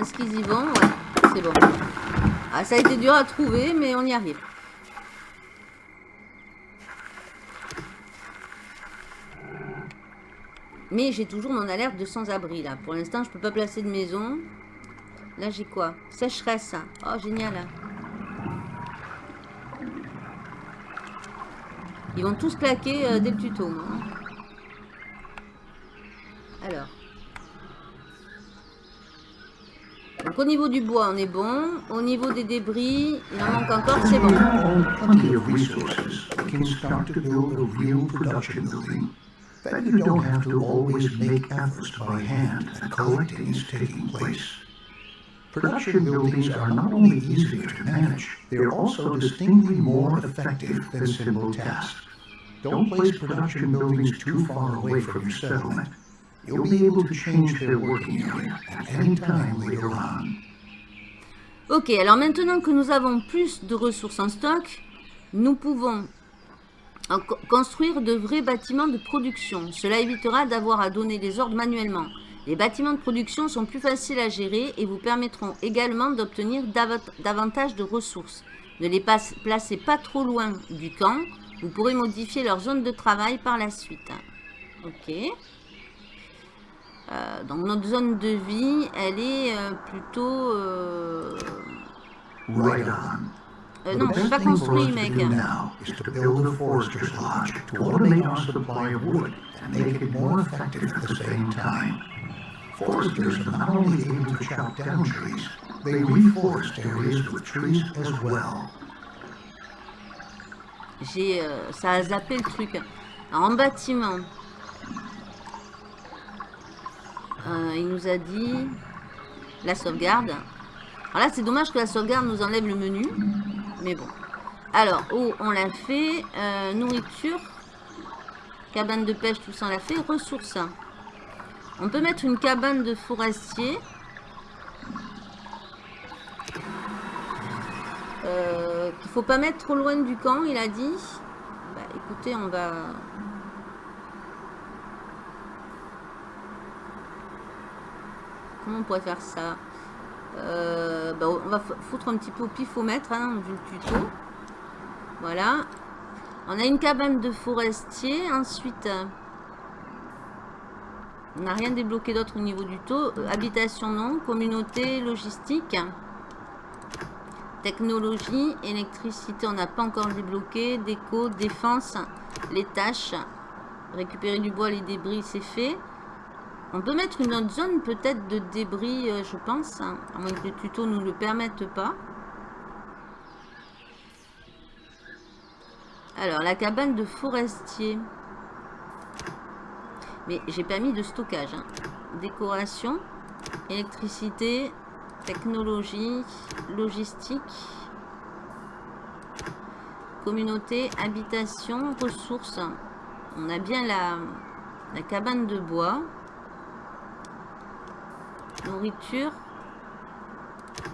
Est-ce qu'ils y vont? C'est bon. Ah, ça a été dur à trouver, mais on y arrive. Mais j'ai toujours mon alerte de sans-abri, là. Pour l'instant, je peux pas placer de maison. Là, j'ai quoi? Sécheresse. Oh, génial. Ils vont tous claquer dès le tuto. Alors. Donc au niveau du bois, on est bon. Au niveau des débris, il en manque encore, c'est bon. Then you don't have to always make efforts by hand and collecting is taking place. Production buildings are not only easier to manage, they are also distinctly more effective than simple tasks. Don't place production buildings too far away from your settlement. You'll be able to change their working area at any time later on. Ok, alors maintenant que nous avons plus de ressources en stock, nous pouvons construire de vrais bâtiments de production. Cela évitera d'avoir à donner les ordres manuellement. Les bâtiments de production sont plus faciles à gérer et vous permettront également d'obtenir davantage de ressources. Ne les placez pas trop loin du camp. Vous pourrez modifier leur zone de travail par la suite. Ok. Euh, donc notre zone de vie, elle est euh, plutôt... euh. Euh, non, best pas construit, mec. do now is to build a forester's lodge to automate our supply of wood and make it more effective at the same time. Foresters are not only able to chop down trees, they reforest areas with trees as well. J'ai, euh, ça a zappé le truc. Alors, en bâtiment, euh, il nous a dit la sauvegarde. Alors là, c'est dommage que la sauvegarde nous enlève le menu. Mais bon. Alors, eau, on l'a fait. Euh, nourriture. Cabane de pêche, tout ça, on l'a fait. Ressources. On peut mettre une cabane de forestier. Euh, qu'il faut pas mettre trop loin du camp, il a dit. Bah écoutez, on va... Comment on pourrait faire ça? Euh, bah, On va foutre un petit peu au pifomètre, hein, vu le tuto. Voilà. On a une cabane de forestier. Ensuite, euh, on n'a rien débloqué d'autre au niveau du taux. Euh, habitation, non. Communauté, logistique. Technologie, électricité, on n'a pas encore débloqué. Déco, défense, les tâches. Récupérer du bois, les débris, c'est fait. On peut mettre une autre zone peut-être de débris, euh, je pense. hein, à moins que le tuto nous le permette pas. Alors, la cabane de forestier. Mais j'ai pas mis de stockage. hein. Décoration, électricité, technologie, logistique, communauté, habitation, ressources. On a bien la cabane de bois.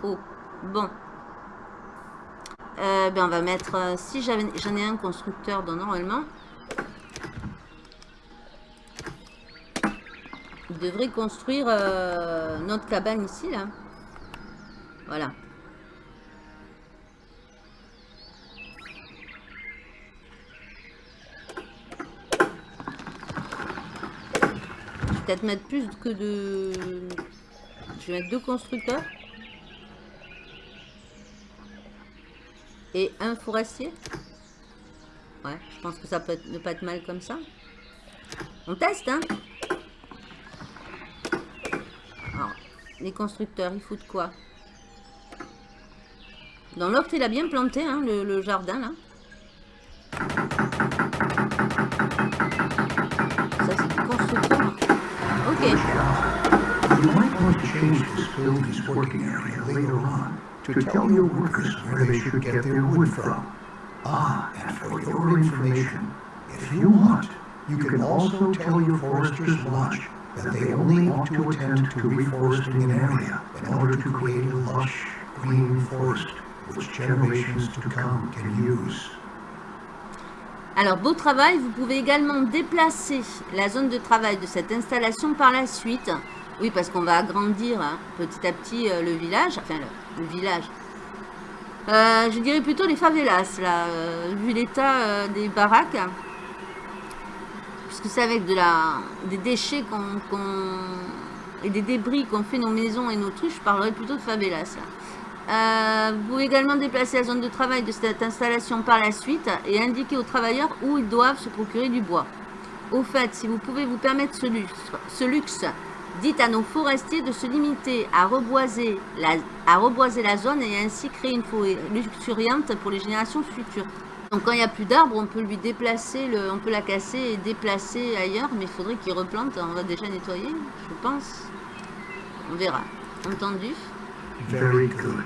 Oh, bon. Euh, ben on va mettre... euh, si j'en ai un constructeur dans normalement. Il devrait construire euh, notre cabane ici, là. Voilà. Peut-être mettre plus que de... Mettre deux constructeurs. Et un forestier. Ouais, je pense que ça peut être, ne pas être mal comme ça. On teste, hein les constructeurs, ils foutent quoi? Dans l'ordre, il a bien planté, hein, le, le jardin, là. Building's working area later on to tell your workers where they should get their wood from. Ah, and for your information, if you want, you can also tell your Forester's Lodge that they only ought to attend to reforesting an area in order to create a lush, green forest which generations to come can use. Alors, beau travail, vous pouvez également déplacer la zone de travail de cette installation par la suite. Oui, parce qu'on va agrandir hein, petit à petit euh, le village. Enfin, le, village. Euh, je dirais plutôt les favelas, là, euh, vu l'état des baraques. Puisque c'est avec de la, des déchets qu'on, et des débris qu'on fait nos maisons et nos trucs, je parlerai plutôt de favelas. vous pouvez également déplacer la zone de travail de cette installation par la suite et indiquer aux travailleurs où ils doivent se procurer du bois. Au fait, si vous pouvez vous permettre ce luxe dites à nos forestiers de se limiter à reboiser, la, à reboiser la zone et ainsi créer une forêt luxuriante pour les générations futures. Donc quand il n'y a plus d'arbres, on peut lui déplacer, le, on peut la casser et déplacer ailleurs, mais il faudrait qu'il replante, on va déjà nettoyer, je pense. On verra. Entendu? Very good.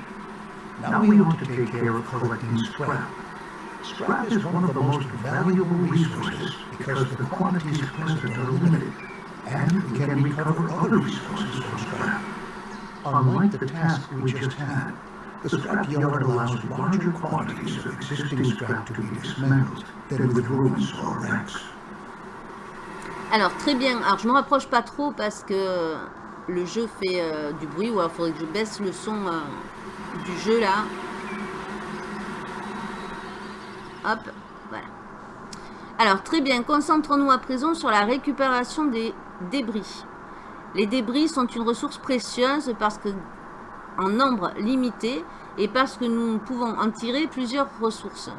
Now we ought to take care of collecting scrap. Scrap is one of the most valuable resources because the quantities present are limited, and we can recover other resources from scrap. Unlike the task we just had, the scrap yard allows larger quantities of existing scrap to be dismantled than with ruins or wrecks. Alors très bien, alors je me rapproche pas trop parce que le jeu fait euh, du bruit ou alors il faudrait que je baisse le son euh, du jeu là. Hop, voilà. Alors très bien, concentrons-nous à présent sur la récupération des débris. Les débris sont une ressource précieuse parce en nombre limité et parce que nous pouvons en tirer plusieurs ressources.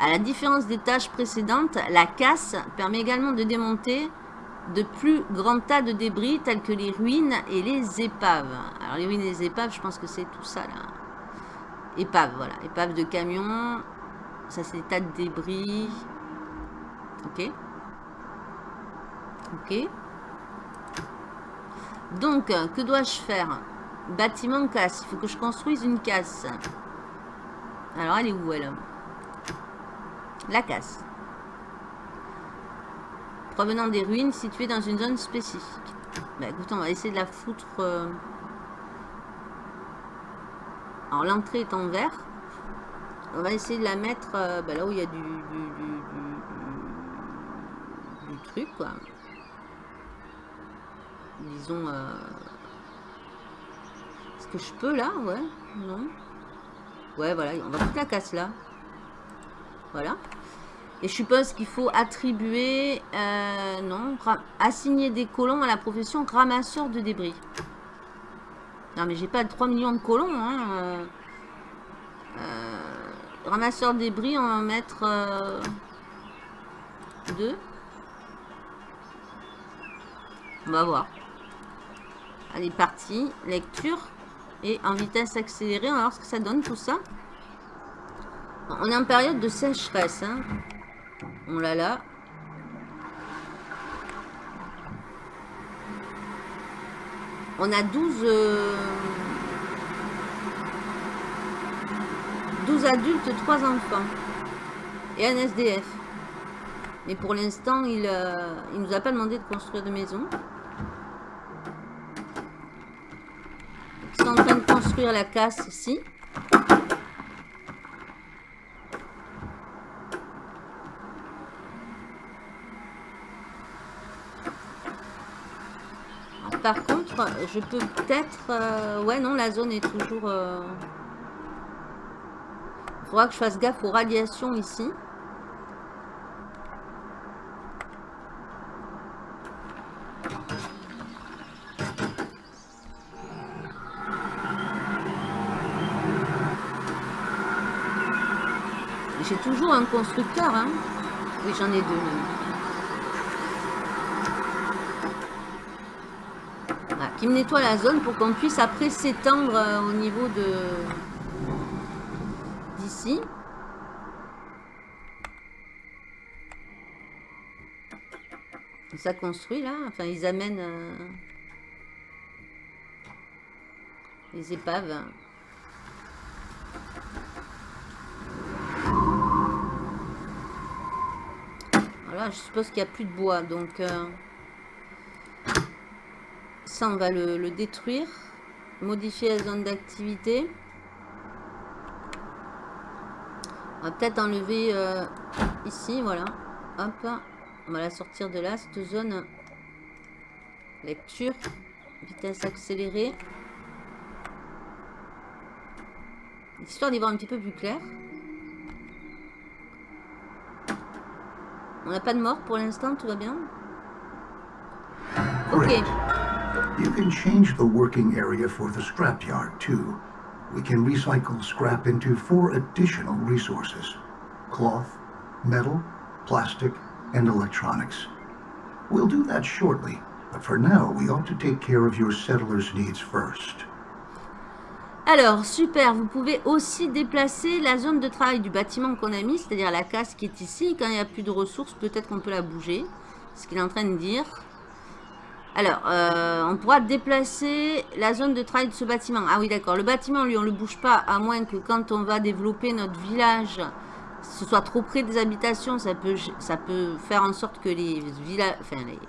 À la différence des tâches précédentes, la casse permet également de démonter de plus grands tas de débris tels que les ruines et les épaves. Alors les ruines et les épaves, je pense que c'est tout ça là. Épaves, voilà. Épaves de camions. Ça c'est des tas de débris. Ok. Ok. Donc, que dois-je faire? Bâtiment casse. Il faut que je construise une casse. Alors, elle est où elle? La casse. Provenant des ruines situées dans une zone spécifique. Bah écoute, on va essayer de la foutre... euh. Alors, l'entrée est en vert. On va essayer de la mettre euh, bah, là où il y a du, du, du, du- du truc, quoi. Disons... euh, Est-ce que je peux, là Ouais Non Ouais, voilà, on va foutre la casse, là. Voilà. Et je suppose qu'il faut attribuer, euh, non, assigner des colons à la profession ramasseur de débris. Non, mais j'ai pas 3 millions de colons. Hein. euh. Euh, ramasseur de débris, on va mettre euh, deux. On va voir. Allez, parti. Lecture. Et en vitesse accélérée, on va voir ce que ça donne tout ça. On est en période de sécheresse. Hein. On l'a là. On a 12... euh, 12 adultes, 3 enfants. Et un SDF. Mais pour l'instant, il ne nous a pas demandé de construire de maison. Sont en train de construire la casse ici. par contre, je peux peut-être... Euh, ouais, non, la zone est toujours... Il euh, faudra que je fasse gaffe aux radiations ici. J'ai toujours un constructeur, hein. Oui, j'en ai deux qui me nettoie la zone pour qu'on puisse après s'étendre euh, au niveau de d'ici. Ça construit là, enfin ils amènent euh, les épaves. Voilà, je suppose qu'il n'y a plus de bois, donc... Euh, ça, on va le, détruire. Modifier la zone d'activité. On va peut-être enlever euh, ici, voilà. Hop, on va la sortir de là, cette zone. Lecture, vitesse accélérée. Histoire d'y voir un petit peu plus clair. On n'a pas de mort pour l'instant, tout va bien. Ok. You can change the working area for the scrapyard too. We can recycle scrap into four additional resources. Cloth, metal, plastic, and electronics. We'll do that shortly, but for now we ought to take care of your settlers' needs first. Alors, super, vous pouvez aussi déplacer la zone de travail du bâtiment qu'on a mis, c'est-à-dire la casse qui est ici. Quand il n'y a plus de ressources, peut-être qu'on peut la bouger. Ce qu'il est en train de dire. Alors, euh, on pourra déplacer la zone de travail de ce bâtiment. Ah oui, d'accord. Le bâtiment, lui, on ne le bouge pas, à moins que quand on va développer notre village, ce soit trop près des habitations. Ça peut, faire en sorte que les,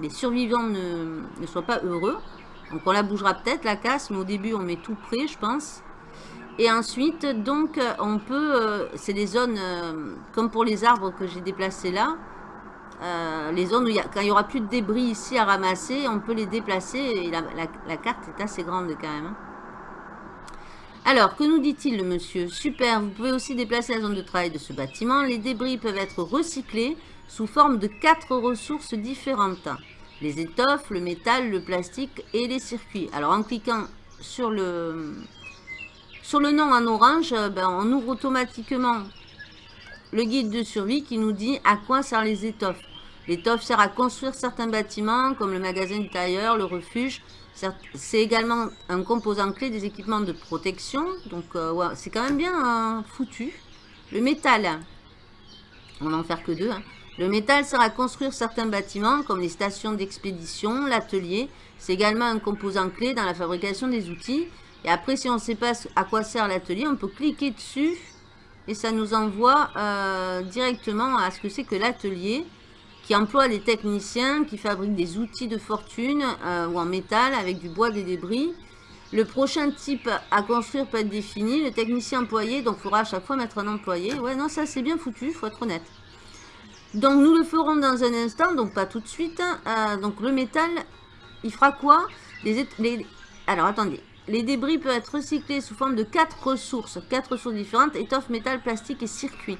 les, survivants ne, soient pas heureux. Donc, on la bougera peut-être, la casse, mais au début, on met tout près, je pense. Et ensuite, donc, on peut... Euh, c'est des zones, euh, comme pour les arbres que j'ai déplacés là, euh, les zones où il y quand il n'y aura plus de débris ici à ramasser, on peut les déplacer et la, carte est assez grande quand même. Hein. Alors, que nous dit-il le monsieur? Super, vous pouvez aussi déplacer la zone de travail de ce bâtiment. Les débris peuvent être recyclés sous forme de quatre ressources différentes. Les étoffes, le métal, le plastique et les circuits. Alors, en cliquant sur le, sur le nom en orange, ben, on ouvre automatiquement le guide de survie qui nous dit à quoi servent les étoffes. L'étoffe sert à construire certains bâtiments comme le magasin du tailleur, le refuge. C'est également un composant clé des équipements de protection. Donc euh, c'est quand même bien hein, foutu. Le métal, on va en faire que deux. Hein. Le métal sert à construire certains bâtiments comme les stations d'expédition, l'atelier. C'est également un composant clé dans la fabrication des outils. Et après, si on ne sait pas à quoi sert l'atelier, on peut cliquer dessus et ça nous envoie euh, directement à ce que c'est que l'atelier qui emploie des techniciens qui fabriquent des outils de fortune euh, ou en métal avec du bois des débris. Le prochain type à construire peut être défini. Le technicien employé, donc il faudra à chaque fois mettre un employé. Ouais, non, ça c'est bien foutu, il faut être honnête. Donc nous le ferons dans un instant, donc pas tout de suite. Euh, donc le métal, il fera quoi? Alors attendez, les débris peuvent être recyclés sous forme de quatre ressources, quatre ressources différentes, étoffes, métal, plastique et circuits.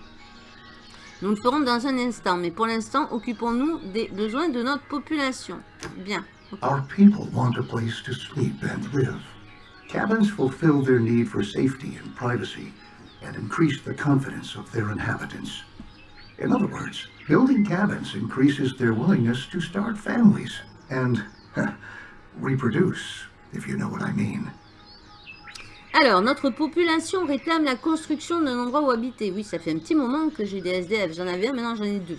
Nous le ferons dans un instant, mais pour l'instant, occupons-nous des besoins de notre population. Bien. Our people want a place to sleep and live. Cabins fulfill their need for safety and privacy and increase the confidence of their inhabitants. In other words, building cabins increases their willingness to start families and <laughs> reproduce. Alors, notre population réclame la construction d'un endroit où habiter. Oui, ça fait un petit moment que j'ai des SDF. J'en avais un, maintenant j'en ai deux.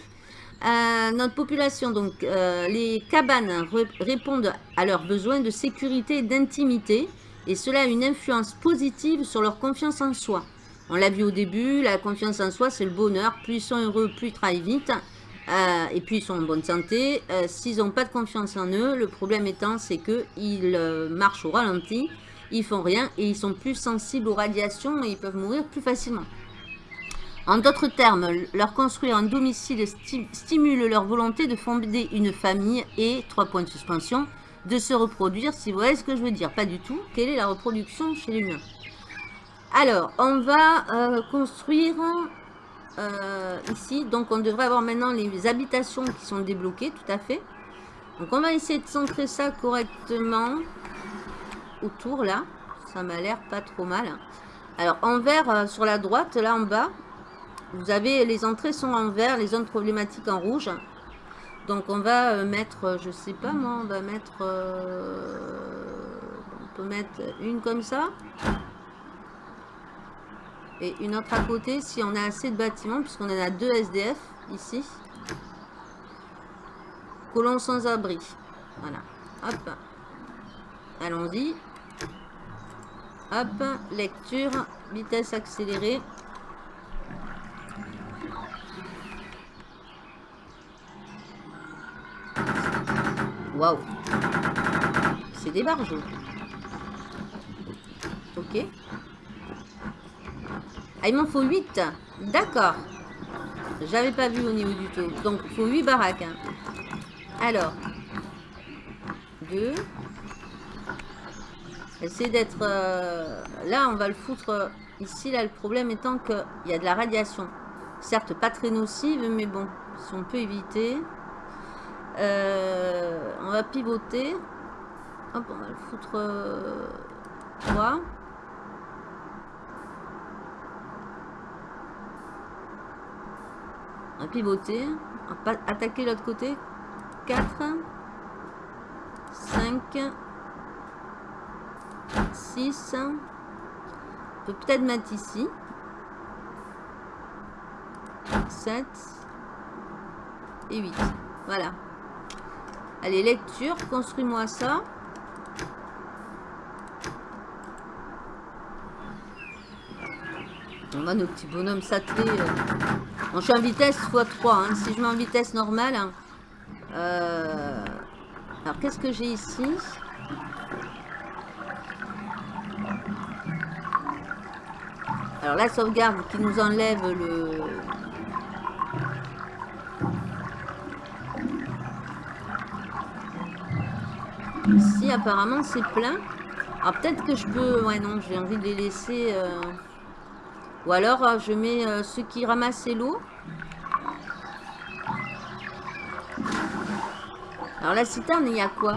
Euh, notre population, donc, euh, les cabanes répondent à leurs besoins de sécurité et d'intimité. Et cela a une influence positive sur leur confiance en soi. On l'a vu au début, la confiance en soi, c'est le bonheur. Plus ils sont heureux, plus ils travaillent vite. Euh, et puis ils sont en bonne santé. Euh, s'ils n'ont pas de confiance en eux, le problème étant c'est qu'ils euh, marchent au ralenti, ils font rien et ils sont plus sensibles aux radiations et ils peuvent mourir plus facilement. En d'autres termes, leur construire un domicile stimule leur volonté de fonder une famille et, trois points de suspension, de se reproduire, si vous voyez ce que je veux dire. Pas du tout. Quelle est la reproduction chez l'humain? Alors, on va construire euh, ici. Donc on devrait avoir maintenant les habitations qui sont débloquées, tout à fait. Donc on va essayer de centrer ça correctement autour là. Ça m'a l'air pas trop mal. Alors en vert euh, sur la droite, là en bas, vous avez les entrées sont en vert, les zones problématiques en rouge. Donc on va euh, mettre, je sais pas moi, on va mettre, on peut mettre une comme ça et une autre à côté si on a assez de bâtiments, puisqu'on en a deux SDF ici. Colons sans abri. Voilà. Hop. Allons-y. Hop. Lecture. Vitesse accélérée. Waouh. C'est des barges. Ok. Ah, il m'en faut 8. D'accord. J'avais pas vu au niveau du tout. Donc, il faut 8 baraques. Hein. Alors. 2. Essayer d'être... Euh, là, on va le foutre euh, ici. Là, le problème étant qu'il y a de la radiation. Certes, pas très nocive, mais bon. Si on peut éviter. Euh, on va pivoter. Hop, on va le foutre... 3. Pivoter. Va attaquer l'autre côté. 4. 5. 6. On peut peut-être mettre ici. 7. Et 8. Voilà. Allez, lecture. Construis-moi ça. On va nos petits bonhommes s'atteler. Euh, je suis en vitesse x3. Hein. Si je mets en vitesse normale... Hein, euh, alors, qu'est-ce que j'ai ici? Alors, la sauvegarde qui nous enlève le... Ici, apparemment, c'est plein. Alors, peut-être que je peux... Ouais, non, j'ai envie de les laisser... Euh, ou alors, euh, je mets euh, ceux qui ramassent l'eau. Alors, la citerne, il y a quoi?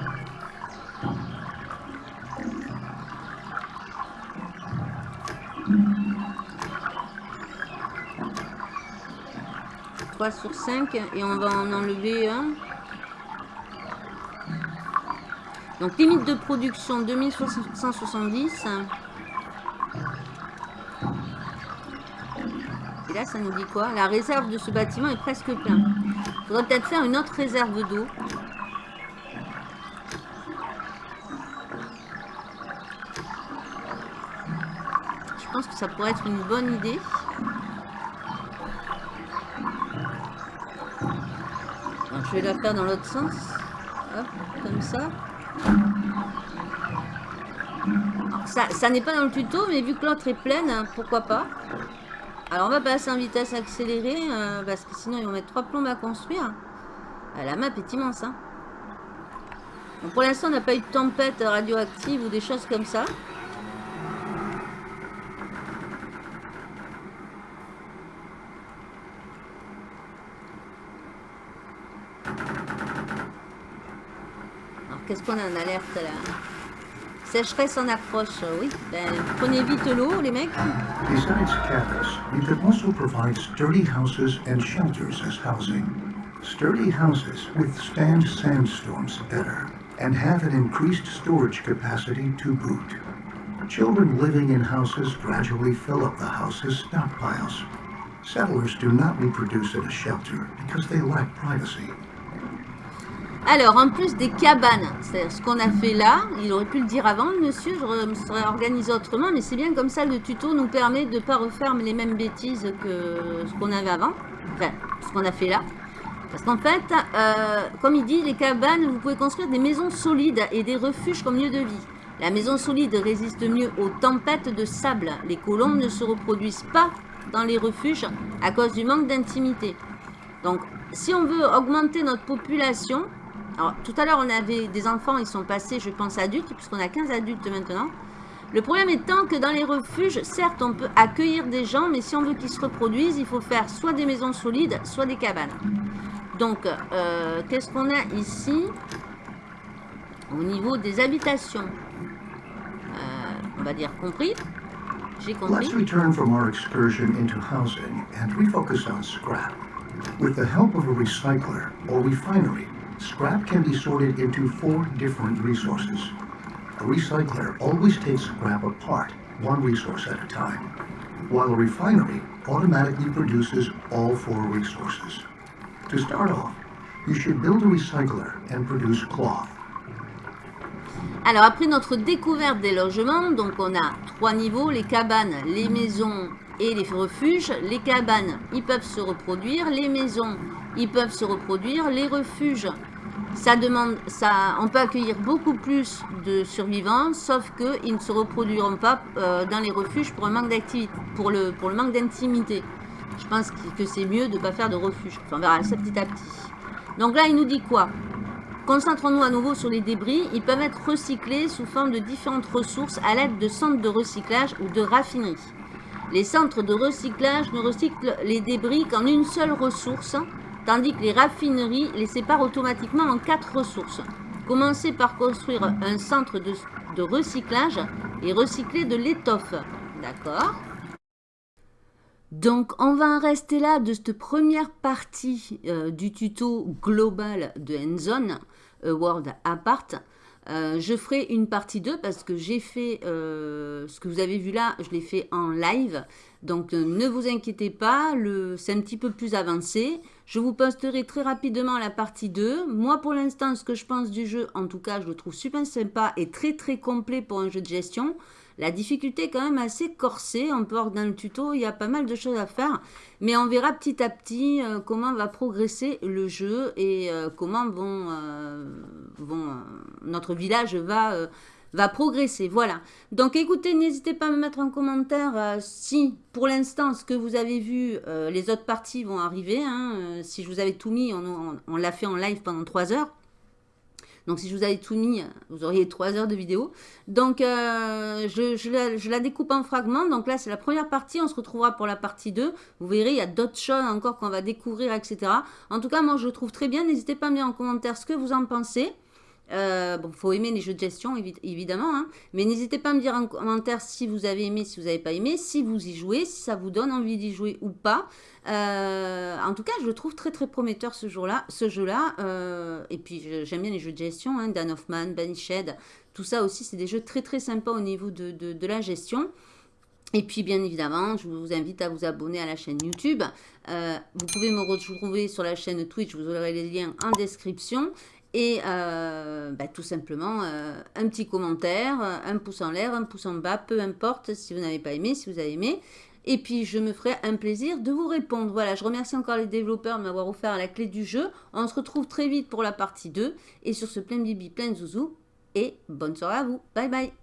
3 sur 5 et on va en enlever un. Donc limite de production 2170. Là, ça nous dit quoi? La réserve de ce bâtiment est presque plein. Il faudrait peut-être faire une autre réserve d'eau. Je pense que ça pourrait être une bonne idée. je vais la faire dans l'autre sens. Hop, comme ça. ça, ça n'est pas dans le tuto, mais vu que l'autre est pleine, pourquoi pas? Alors on va passer en vitesse accélérée euh, parce que sinon ils vont mettre trois plombes à construire. Euh, la map est immense. Hein. pour l'instant on n'a pas eu de tempête radioactive ou des choses comme ça. Alors qu'est-ce qu'on a en alerte là Sécheresse en approche, oui. Ben, prenez vite l'eau, les mecs. Besides cabins, you can also provide sturdy houses and shelters as housing. Sturdy houses withstand sandstorms better and have an increased storage capacity to boot. Children living in houses gradually fill up the house's stockpiles. Settlers do not reproduce in a shelter because they lack privacy. Alors, en plus des cabanes, c'est ce qu'on a fait là, il aurait pu le dire avant, monsieur, je me serais organisé autrement, mais c'est bien comme ça, le tuto nous permet de ne pas refaire les mêmes bêtises que ce qu'on avait avant, enfin, ce qu'on a fait là. Parce qu'en fait, euh, comme il dit, les cabanes, vous pouvez construire des maisons solides et des refuges comme lieu de vie. La maison solide résiste mieux aux tempêtes de sable. Les colombes ne se reproduisent pas dans les refuges à cause du manque d'intimité. Donc, si on veut augmenter notre population, tout à l'heure on avait des enfants, ils sont passés, je pense, adultes, puisqu'on a 15 adultes maintenant. Le problème étant que dans les refuges, certes, on peut accueillir des gens, mais si on veut qu'ils se reproduisent, il faut faire soit des maisons solides, soit des cabanes. Donc, euh, qu'est-ce qu'on a ici au niveau des habitations euh, On va dire compris. J'ai compris. Let's return from our excursion into housing and refocus on scrap. With the help of a recycler or refinery, scrap can be sorted into four different resources. A recycler always takes scrap apart, one resource at a time, while a refinery automatically produces all four resources. To start off, you should build a recycler and produce cloth. Alors après notre découverte des logements, donc on a trois niveaux, les cabanes, les maisons et les refuges. Les cabanes, ils peuvent se reproduire, les maisons, ils peuvent se reproduire, les refuges, ça demande, ça, on peut accueillir beaucoup plus de survivants, sauf qu'ils ne se reproduiront pas euh, dans les refuges pour, un manque pour, le, pour le manque d'intimité. Je pense que c'est mieux de ne pas faire de refuge. Enfin, on verra ça petit à petit. Donc là, il nous dit quoi? Concentrons-nous à nouveau sur les débris. Ils peuvent être recyclés sous forme de différentes ressources à l'aide de centres de recyclage ou de raffineries. Les centres de recyclage ne recyclent les débris qu'en une seule ressource, tandis que les raffineries les séparent automatiquement en quatre ressources. Commencez par construire un centre de, recyclage et recycler de l'étoffe. D'accord? Donc, on va en rester là de cette première partie euh, du tuto global de Endzone, World Apart. Euh, je ferai une partie 2 parce que j'ai fait euh, ce que vous avez vu là, je l'ai fait en live. Donc ne vous inquiétez pas, c'est un petit peu plus avancé. Je vous posterai très rapidement la partie 2. Moi pour l'instant, ce que je pense du jeu, en tout cas, je le trouve super sympa et très très complet pour un jeu de gestion. La difficulté est quand même assez corsée. On peut voir dans le tuto, il y a pas mal de choses à faire. Mais on verra petit à petit euh, comment va progresser le jeu et euh, comment euh, notre village va, va progresser. Voilà. Donc écoutez, n'hésitez pas à me mettre en commentaire si pour l'instant ce que vous avez vu, les autres parties vont arriver. Hein. si je vous avais tout mis, on l'a fait en live pendant 3 heures. Donc si je vous avais tout mis, vous auriez 3 heures de vidéo. Donc euh, je, la, découpe en fragments. Donc là c'est la première partie, on se retrouvera pour la partie 2. Vous verrez, il y a d'autres choses encore qu'on va découvrir, etc. En tout cas, moi je le trouve très bien. N'hésitez pas à me dire en commentaire ce que vous en pensez. Euh, bon, faut aimer les jeux de gestion, évidemment. Hein. Mais n'hésitez pas à me dire en commentaire si vous avez aimé, si vous n'avez pas aimé, si vous y jouez, si ça vous donne envie d'y jouer ou pas. Euh, en tout cas, je le trouve très très prometteur ce jeu-là. Ce jeu-là. Euh, et puis, j'aime bien les jeux de gestion. Hein, Dan Hoffman, Banished. Tout ça aussi, c'est des jeux très très sympas au niveau de, de, la gestion. Et puis, bien évidemment, je vous invite à vous abonner à la chaîne YouTube. Euh, vous pouvez me retrouver sur la chaîne Twitch, vous aurez les liens en description. Et euh, bah, tout simplement, euh, un petit commentaire, un pouce en l'air, un pouce en bas, peu importe si vous n'avez pas aimé, si vous avez aimé. Et puis, je me ferai un plaisir de vous répondre. Voilà, je remercie encore les développeurs de m'avoir offert la clé du jeu. On se retrouve très vite pour la partie 2. Et sur ce plein bibi, plein zouzou. Et bonne soirée à vous. Bye bye